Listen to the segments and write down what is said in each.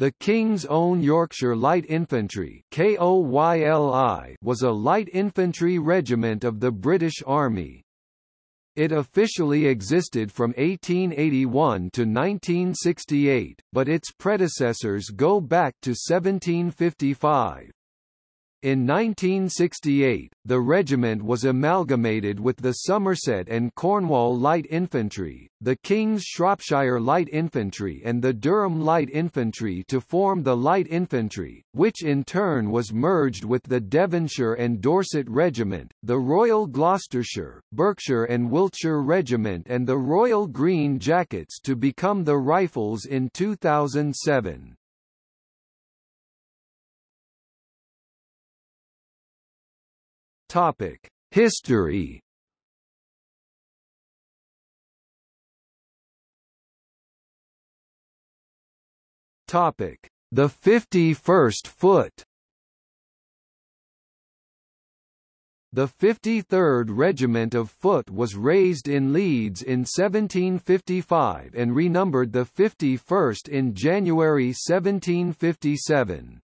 The King's Own Yorkshire Light Infantry was a light infantry regiment of the British Army. It officially existed from 1881 to 1968, but its predecessors go back to 1755. In 1968, the regiment was amalgamated with the Somerset and Cornwall Light Infantry, the King's Shropshire Light Infantry and the Durham Light Infantry to form the Light Infantry, which in turn was merged with the Devonshire and Dorset Regiment, the Royal Gloucestershire, Berkshire and Wiltshire Regiment and the Royal Green Jackets to become the Rifles in 2007. Topic: History. Topic: The 51st Foot. The 53rd Regiment of Foot was raised in Leeds in 1755 and renumbered the 51st in January 1757.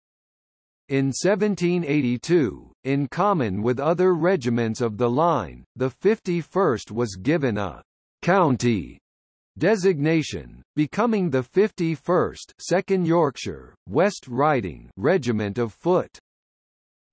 In 1782, in common with other regiments of the line, the 51st was given a «county» designation, becoming the 51st 2nd Yorkshire, West Riding Regiment of Foot.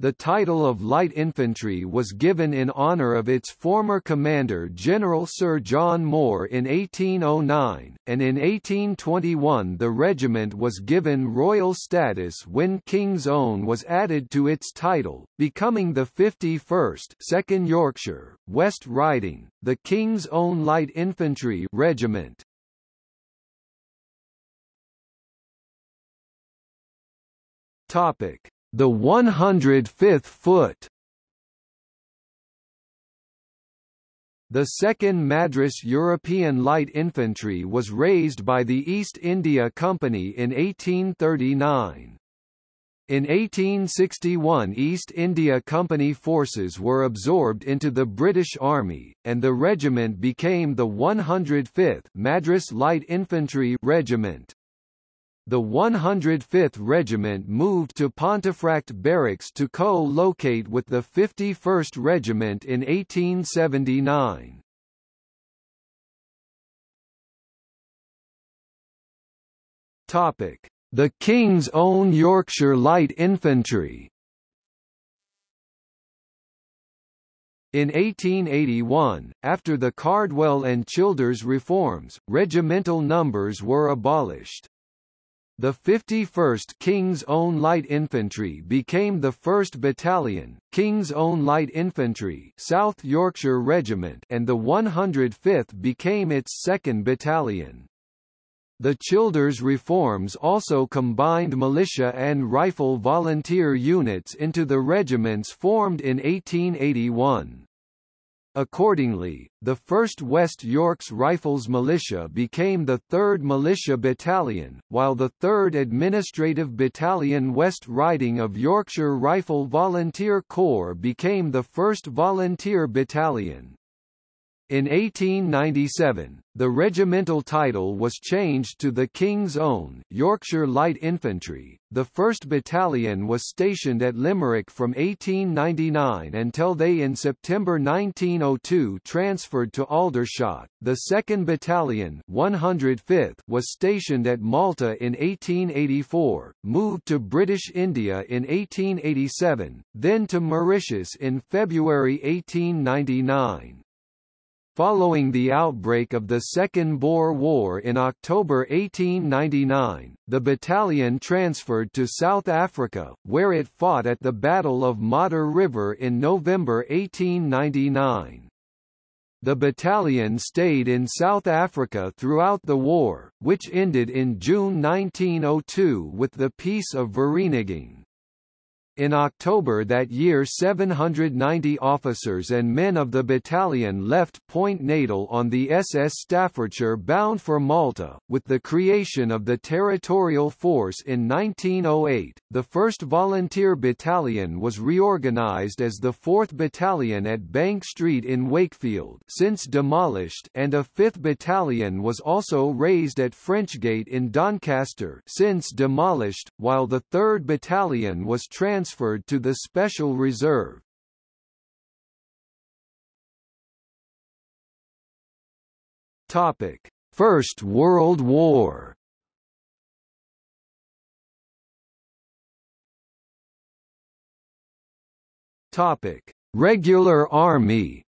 The title of Light Infantry was given in honour of its former commander General Sir John Moore in 1809, and in 1821 the regiment was given royal status when King's Own was added to its title, becoming the 51st 2nd Yorkshire, West Riding, the King's Own Light Infantry Regiment. Topic the 105th foot The 2nd Madras European Light Infantry was raised by the East India Company in 1839. In 1861 East India Company forces were absorbed into the British Army, and the regiment became the 105th Madras Light Infantry Regiment. The 105th Regiment moved to Pontefract Barracks to co-locate with the 51st Regiment in 1879. Topic: The King's Own Yorkshire Light Infantry. In 1881, after the Cardwell and Childers reforms, regimental numbers were abolished. The 51st King's Own Light Infantry became the 1st Battalion, King's Own Light Infantry South Yorkshire Regiment and the 105th became its 2nd Battalion. The Childers reforms also combined militia and rifle volunteer units into the regiments formed in 1881. Accordingly, the 1st West Yorks Rifles Militia became the 3rd Militia Battalion, while the 3rd Administrative Battalion West Riding of Yorkshire Rifle Volunteer Corps became the 1st Volunteer Battalion. In 1897, the regimental title was changed to the King's Own Yorkshire Light Infantry. The 1st Battalion was stationed at Limerick from 1899 until they in September 1902 transferred to Aldershot. The 2nd Battalion 105th was stationed at Malta in 1884, moved to British India in 1887, then to Mauritius in February 1899. Following the outbreak of the Second Boer War in October 1899, the battalion transferred to South Africa, where it fought at the Battle of Modder River in November 1899. The battalion stayed in South Africa throughout the war, which ended in June 1902 with the Peace of Vereeniging. In October that year 790 officers and men of the battalion left Point Natal on the SS Staffordshire bound for Malta. With the creation of the Territorial Force in 1908, the 1st Volunteer Battalion was reorganised as the 4th Battalion at Bank Street in Wakefield since demolished and a 5th Battalion was also raised at Frenchgate in Doncaster since demolished, while the 3rd Battalion was transferred transferred to the Special Reserve. Topic: First World War. Topic: Regular Army.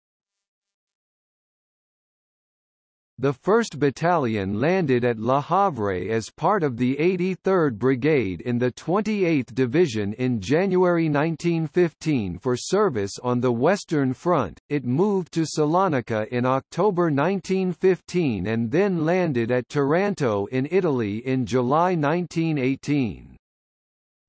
The 1st Battalion landed at Le Havre as part of the 83rd Brigade in the 28th Division in January 1915 for service on the Western Front. It moved to Salonika in October 1915 and then landed at Taranto in Italy in July 1918.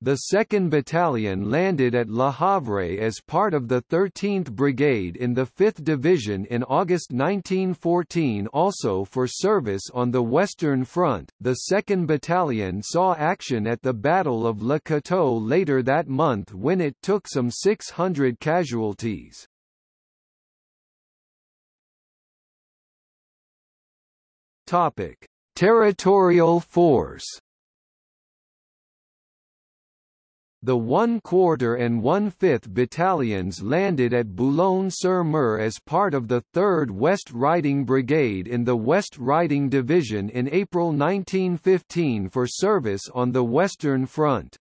The 2nd Battalion landed at Le Havre as part of the 13th Brigade in the 5th Division in August 1914 also for service on the Western Front. The 2nd Battalion saw action at the Battle of Le Cateau later that month when it took some 600 casualties. Topic: Territorial Force The 1 quarter and 1 5th battalions landed at Boulogne-sur-Mer as part of the 3rd West Riding Brigade in the West Riding Division in April 1915 for service on the Western Front.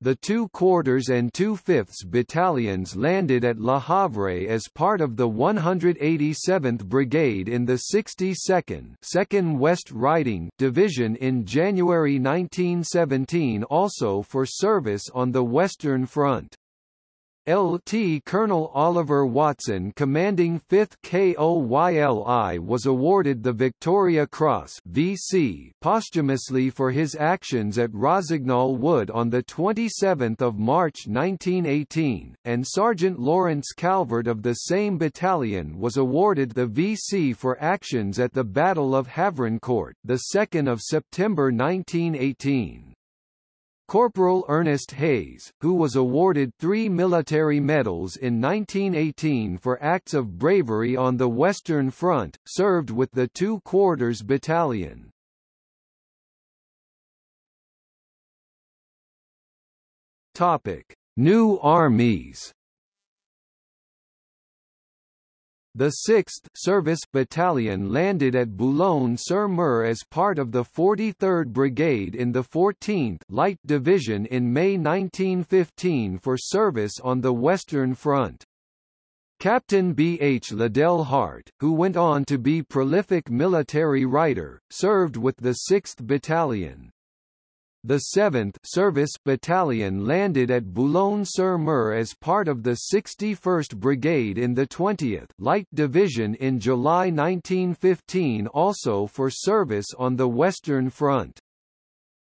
The two quarters and two fifths battalions landed at Le Havre as part of the 187th Brigade in the 62nd 2nd West Riding Division in January 1917 also for service on the Western Front. Lt. Colonel Oliver Watson commanding 5th KOYLI was awarded the Victoria Cross VC posthumously for his actions at Rossignol Wood on 27 March 1918, and Sergeant Lawrence Calvert of the same battalion was awarded the VC for actions at the Battle of Havrincourt 2 September 1918. Corporal Ernest Hayes, who was awarded three military medals in 1918 for acts of bravery on the Western Front, served with the 2 Quarters Battalion. Topic: New armies. The 6th Service Battalion landed at Boulogne-sur-Mer as part of the 43rd Brigade in the 14th Light Division in May 1915 for service on the Western Front. Captain B. H. Liddell Hart, who went on to be prolific military writer, served with the 6th Battalion. The 7th Service Battalion landed at Boulogne-sur-Mer as part of the 61st Brigade in the 20th Light Division in July 1915 also for service on the Western Front.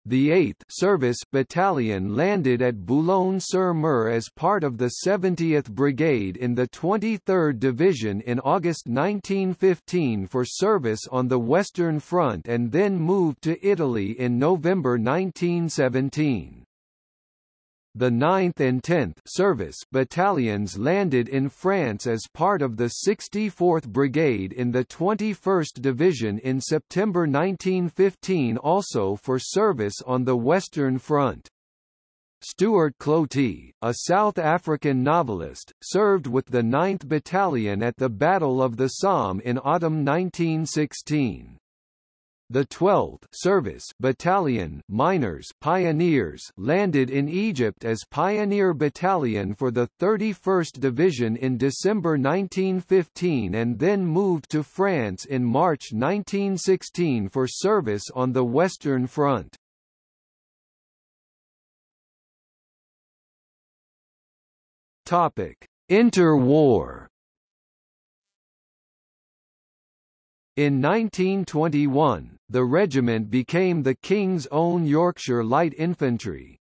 The 8th Service Battalion landed at Boulogne-sur-Mer as part of the 70th Brigade in the 23rd Division in August 1915 for service on the Western Front and then moved to Italy in November 1917. The 9th and 10th Service battalions landed in France as part of the 64th Brigade in the 21st Division in September 1915 also for service on the Western Front. Stuart Cloete, a South African novelist, served with the 9th Battalion at the Battle of the Somme in autumn 1916. The 12th Service Battalion miners pioneers landed in Egypt as Pioneer Battalion for the 31st Division in December 1915 and then moved to France in March 1916 for service on the Western Front. Topic: Interwar In 1921, the regiment became the King's Own Yorkshire Light Infantry.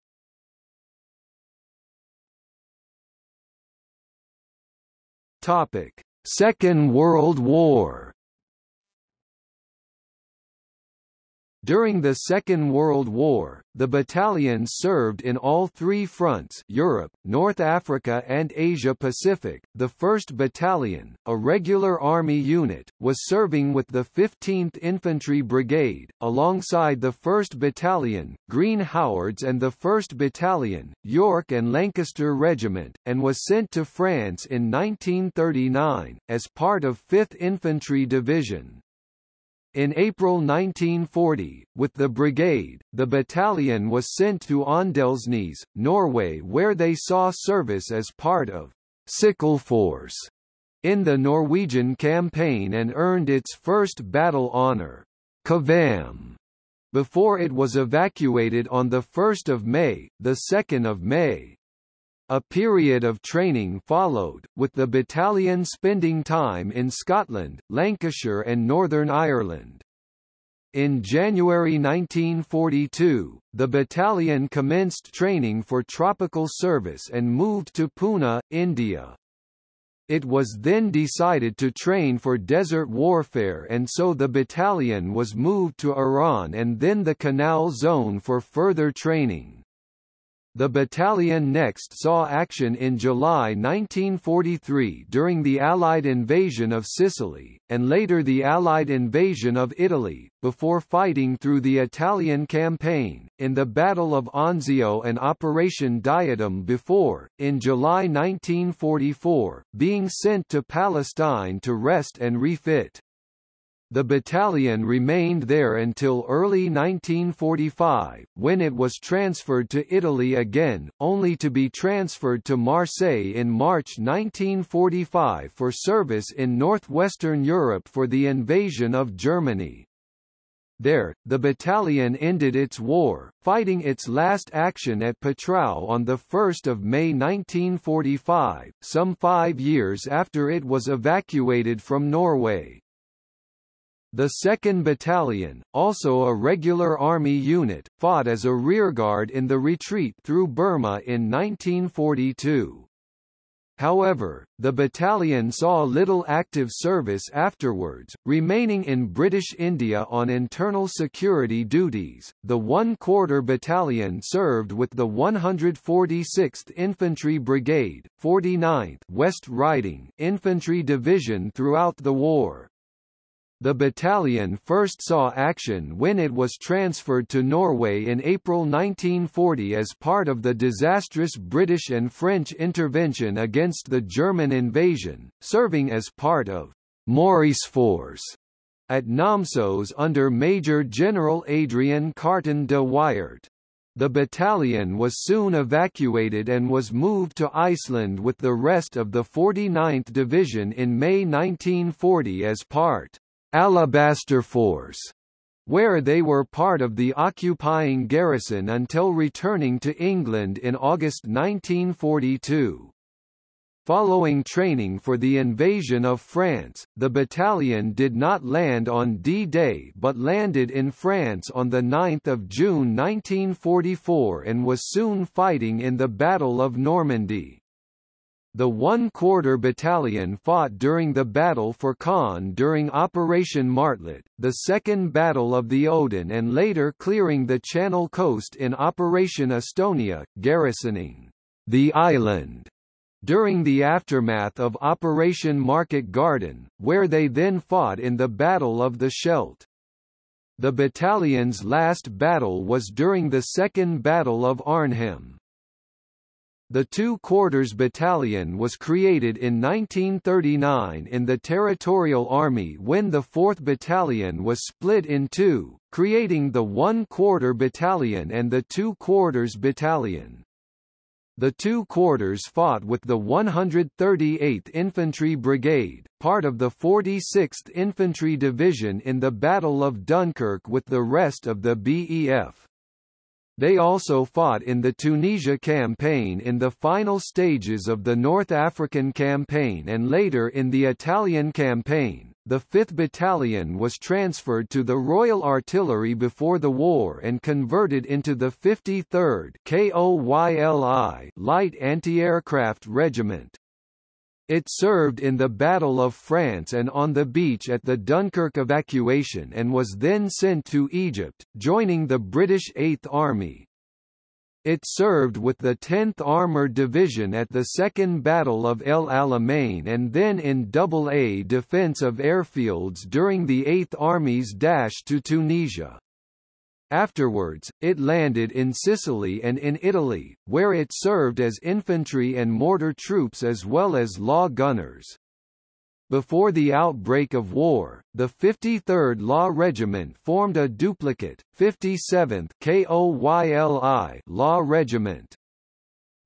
Topic: Second World War During the Second World War, the battalion served in all three fronts Europe, North Africa and Asia-Pacific. The 1st Battalion, a regular army unit, was serving with the 15th Infantry Brigade, alongside the 1st Battalion, Green Howards and the 1st Battalion, York and Lancaster Regiment, and was sent to France in 1939, as part of 5th Infantry Division. In April 1940, with the brigade, the battalion was sent to Åndalsnes, Norway where they saw service as part of Sickle Force in the Norwegian campaign and earned its first battle honour, Kvam, before it was evacuated on 1 May, 2 May. A period of training followed, with the battalion spending time in Scotland, Lancashire and Northern Ireland. In January 1942, the battalion commenced training for tropical service and moved to Pune, India. It was then decided to train for desert warfare and so the battalion was moved to Iran and then the Canal Zone for further training. The battalion next saw action in July 1943 during the Allied invasion of Sicily, and later the Allied invasion of Italy, before fighting through the Italian campaign, in the Battle of Anzio and Operation Diadem before, in July 1944, being sent to Palestine to rest and refit. The battalion remained there until early 1945, when it was transferred to Italy again, only to be transferred to Marseille in March 1945 for service in northwestern Europe for the invasion of Germany. There, the battalion ended its war, fighting its last action at Petrau on 1 May 1945, some five years after it was evacuated from Norway. The 2nd Battalion, also a regular Army unit, fought as a rearguard in the retreat through Burma in 1942. However, the battalion saw little active service afterwards, remaining in British India on internal security duties. The 1 Quarter Battalion served with the 146th Infantry Brigade, 49th West Riding Infantry Division throughout the war, the battalion first saw action when it was transferred to Norway in April 1940 as part of the disastrous British and French intervention against the German invasion, serving as part of Maurice Force at Namsos under Major General Adrian Carton de Wiart. The battalion was soon evacuated and was moved to Iceland with the rest of the 49th Division in May 1940 as part Alabaster Force, where they were part of the occupying garrison until returning to England in August 1942. Following training for the invasion of France, the battalion did not land on D-Day but landed in France on 9 June 1944 and was soon fighting in the Battle of Normandy. The 1 Quarter Battalion fought during the Battle for Caen during Operation Martlet, the Second Battle of the Odon and later clearing the Channel coast in Operation Astonia, garrisoning the island during the aftermath of Operation Market Garden, where they then fought in the Battle of the Scheldt. The battalion's last battle was during the Second Battle of Arnhem. The 2 Quarters Battalion was created in 1939 in the Territorial Army when the 4th Battalion was split in two, creating the 1 Quarter Battalion and the 2 Quarters Battalion. The 2 Quarters fought with the 138th Infantry Brigade, part of the 46th Infantry Division in the Battle of Dunkirk with the rest of the BEF. They also fought in the Tunisia campaign in the final stages of the North African campaign and later in the Italian campaign. The 5th Battalion was transferred to the Royal Artillery before the war and converted into the 53rd KOYLI Light Anti-Aircraft Regiment. It served in the Battle of France and on the beach at the Dunkirk evacuation and was then sent to Egypt, joining the British Eighth Army. It served with the 10th Armored Division at the Second Battle of El Alamein and then in AA defense of airfields during the Eighth Army's dash to Tunisia. Afterwards, it landed in Sicily and in Italy, where it served as infantry and mortar troops as well as law gunners. Before the outbreak of war, the 53rd Law Regiment formed a duplicate, 57th KOYLI Law Regiment.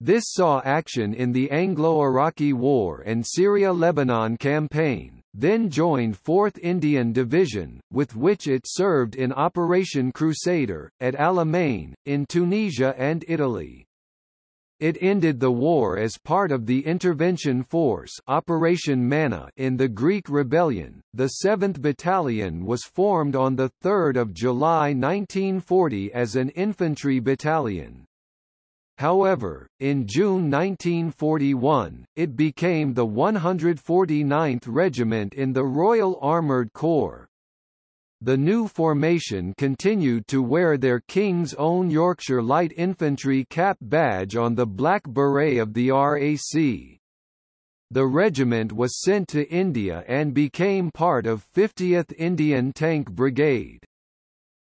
This saw action in the Anglo-Iraqi War and Syria-Lebanon campaign, then joined 4th Indian Division, with which it served in Operation Crusader, at Alamein, in Tunisia and Italy. It ended the war as part of the intervention force Operation Manna in the Greek rebellion. The 7th Battalion was formed on 3 July 1940 as an infantry battalion. However, in June 1941, it became the 149th Regiment in the Royal Armoured Corps. The new formation continued to wear their King's Own Yorkshire Light Infantry cap badge on the black beret of the RAC. The regiment was sent to India and became part of 50th Indian Tank Brigade.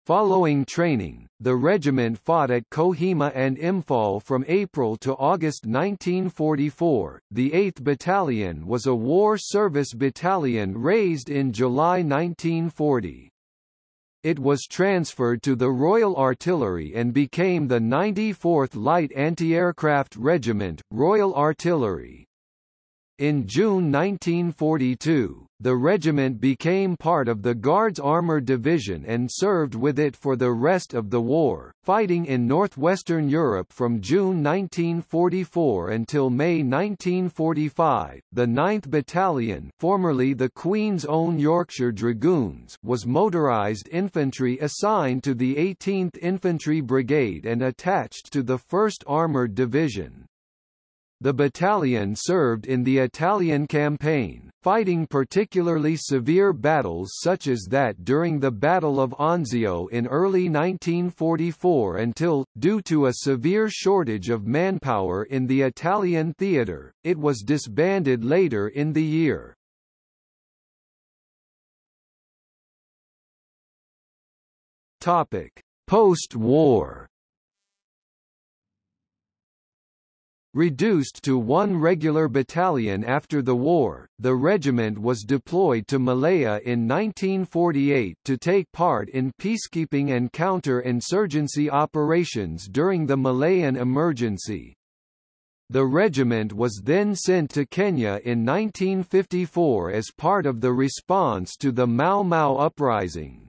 Following training, the regiment fought at Kohima and Imphal from April to August 1944. The 8th Battalion was a war service battalion raised in July 1940. It was transferred to the Royal Artillery and became the 94th Light Anti-Aircraft Regiment, Royal Artillery. In June 1942, the regiment became part of the Guards Armored Division and served with it for the rest of the war, fighting in northwestern Europe from June 1944 until May 1945. The 9th Battalion, formerly the Queen's Own Yorkshire Dragoons, was motorised infantry assigned to the 18th Infantry Brigade and attached to the 1st Armoured Division. The battalion served in the Italian campaign, fighting particularly severe battles such as that during the Battle of Anzio in early 1944 until, due to a severe shortage of manpower in the Italian theatre, it was disbanded later in the year. Post-war Reduced to one regular battalion after the war, the regiment was deployed to Malaya in 1948 to take part in peacekeeping and counter-insurgency operations during the Malayan emergency. The regiment was then sent to Kenya in 1954 as part of the response to the Mau Mau uprising.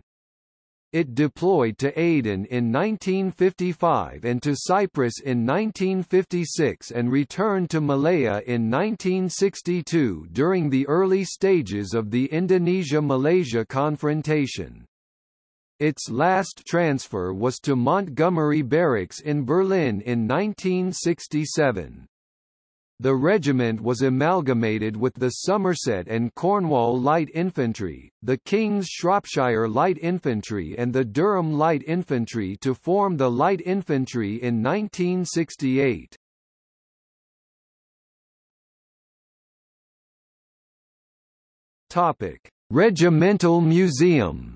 It deployed to Aden in 1955 and to Cyprus in 1956 and returned to Malaya in 1962 during the early stages of the Indonesia-Malaysia confrontation. Its last transfer was to Montgomery Barracks in Berlin in 1967. The regiment was amalgamated with the Somerset and Cornwall Light Infantry, the King's Shropshire Light Infantry and the Durham Light Infantry to form the Light Infantry in 1968. Topic: Regimental Museum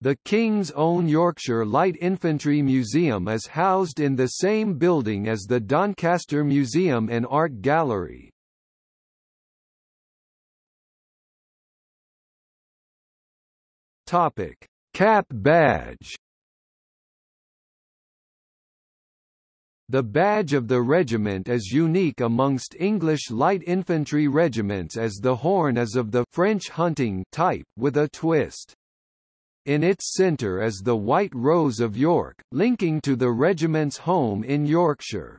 The King's Own Yorkshire Light Infantry Museum is housed in the same building as the Doncaster Museum and Art Gallery. Topic: Cap badge. The badge of the regiment is unique amongst English light infantry regiments as the horn is of the French hunting type with a twist. In its centre is the White Rose of York, linking to the regiment's home in Yorkshire.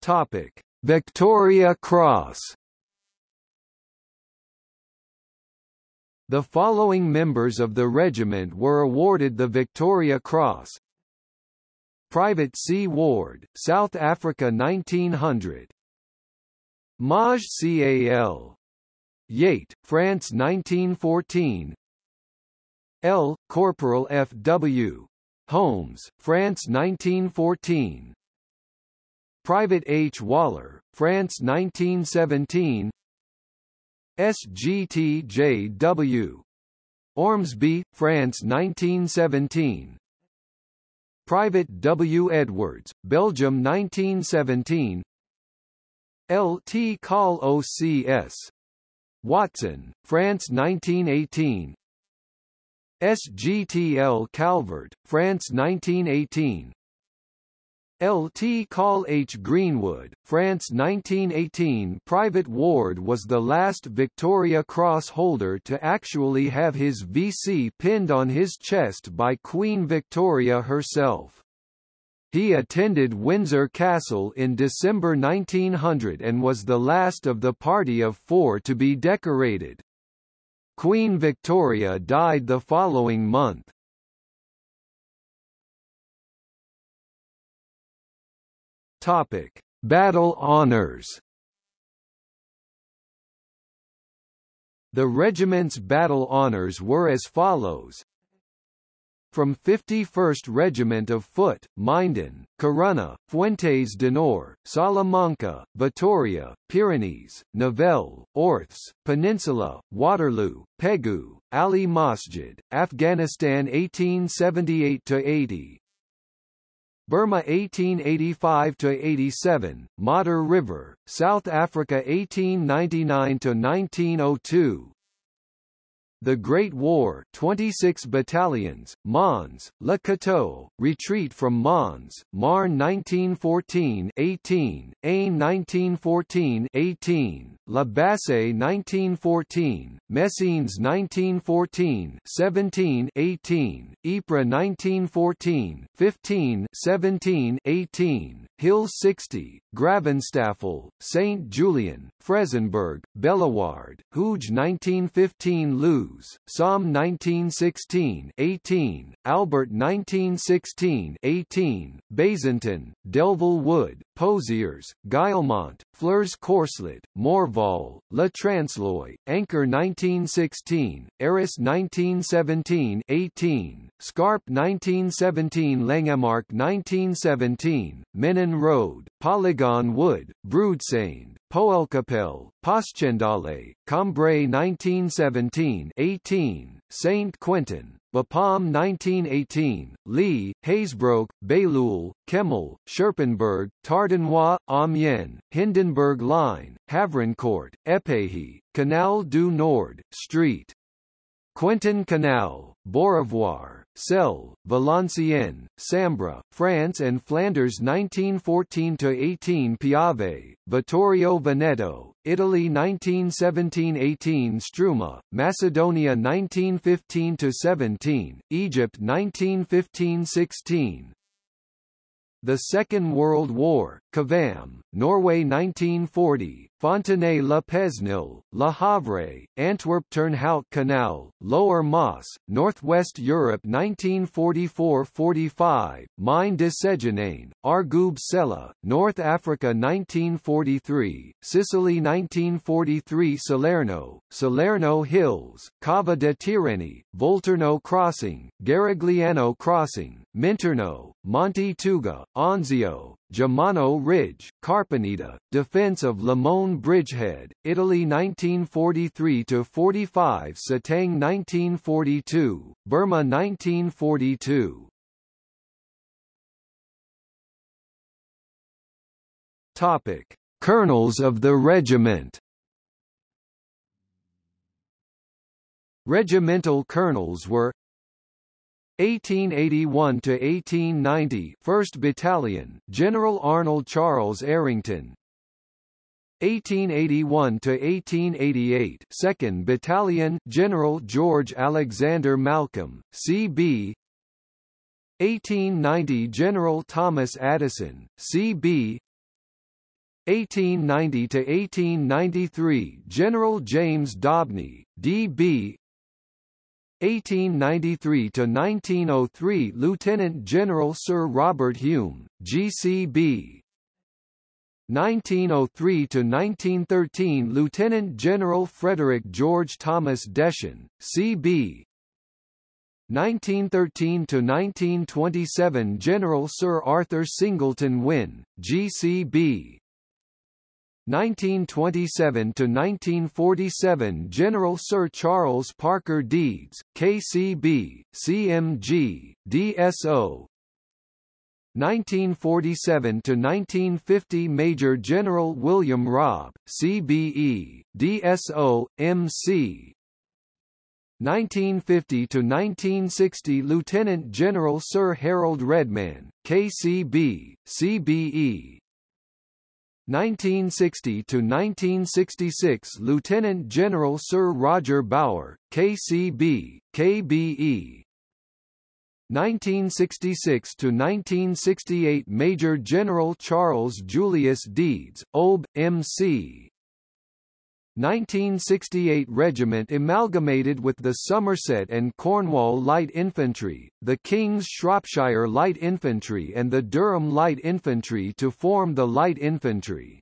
Topic: Victoria Cross. The following members of the regiment were awarded the Victoria Cross Private C. Ward, South Africa 1900 Maj Cal. Yate, France 1914 L. Corporal F. W. Holmes, France 1914 Private H. Waller, France 1917 SGTJW. Ormsby, France 1917 Private W. Edwards, Belgium 1917 L. T. Call OCS. Watson, France 1918 SGTL Calvert, France 1918 L.T. Call H. Greenwood, France 1918 Private Ward was the last Victoria Cross holder to actually have his VC pinned on his chest by Queen Victoria herself. He attended Windsor Castle in December 1900 and was the last of the party of four to be decorated. Queen Victoria died the following month. Topic: Battle Honours. The regiment's battle honours were as follows. From 51st Regiment of Foot, Minden, Corunna, Fuentes de Nor, Salamanca, Vitoria, Pyrenees, Nivelle, Orthes, Peninsula, Waterloo, Pegu, Ali Masjid, Afghanistan 1878–80, Burma 1885–87, Modder River, South Africa 1899–1902, the Great War 26 battalions, Mons, Le Cateau, retreat from Mons, Marne 1914 18, Aisne 1914 18, La Bassée 1914, Messines 1914 17 18, Ypres 1914 15 17 18, Hill 60, Gravenstafel, St. Julien, Frezenberg, Bellewaerde, Hooge 1915 Somme 1916 18, Albert 1916 18, Bazentin, Delville Wood, Pozières, Guillemont, Flers Courcelette, Morval, Le Transloy, Anchor 1916, Eris 1917 18, Scarpe 1917 Langemarck 1917, Menin Road, Polygon Wood, Broodseinde, Poelcapelle, Passchendaele, Cambrai 1917 18, Saint Quentin, Bapaume 1918, Lee, Hazebrouck, Bailleul, Kemmel, Scherpenberg, Tardenois, Amiens, Hindenburg Line, Havrincourt, Épehy, Canal du Nord, Street. Quentin Canal, Beaurevoir, Selle, Valenciennes, Sambre, France and Flanders 1914–18 Piave, Vittorio Veneto, Italy 1917–18 Struma, Macedonia 1915–17, Egypt 1915–16, the Second World War, Kvam, Norway 1940, Fontenay le Havre, Antwerp Turnhout Canal, Lower Maas, Northwest Europe 1944–45, Mine de Séjourne, Argoub Sella, North Africa 1943, Sicily 1943 Salerno, Salerno Hills, Cava de Tirreni, Volturno Crossing, Garigliano Crossing, Minturno, Monte Tuga, Anzio, Germano Ridge, Carpenita, Defense of Limone Bridgehead, Italy 1943–45 Sittang 1942, Burma 1942 Topic. Colonels of the regiment Regimental colonels were 1881 to 1890 1st Battalion General Arnold Charles Errington 1881 to 1888 2nd Battalion General George Alexander Malcolm CB 1890 General Thomas Addison CB 1890 to 1893 General James Dobney DB 1893 to 1903 Lieutenant General Sir Robert Hume, GCB. 1903 to 1913 Lieutenant General Frederick George Thomas Deschen, CB. 1913 to 1927 General Sir Arthur Singleton Wynne, GCB. 1927 to 1947 General Sir Charles Parker Deeds, KCB, CMG, DSO. 1947 to 1950 Major General William Robb, CBE, DSO, MC. 1950 to 1960 Lieutenant General Sir Harold Redman, KCB, CBE. 1960 to 1966 Lieutenant General Sir Roger Bower, KCB, KBE. 1966 to 1968 Major General Charles Julius Deeds, OB, MC. 1968 Regiment amalgamated with the Somerset and Cornwall Light Infantry, the King's Shropshire Light Infantry and the Durham Light Infantry to form the Light Infantry.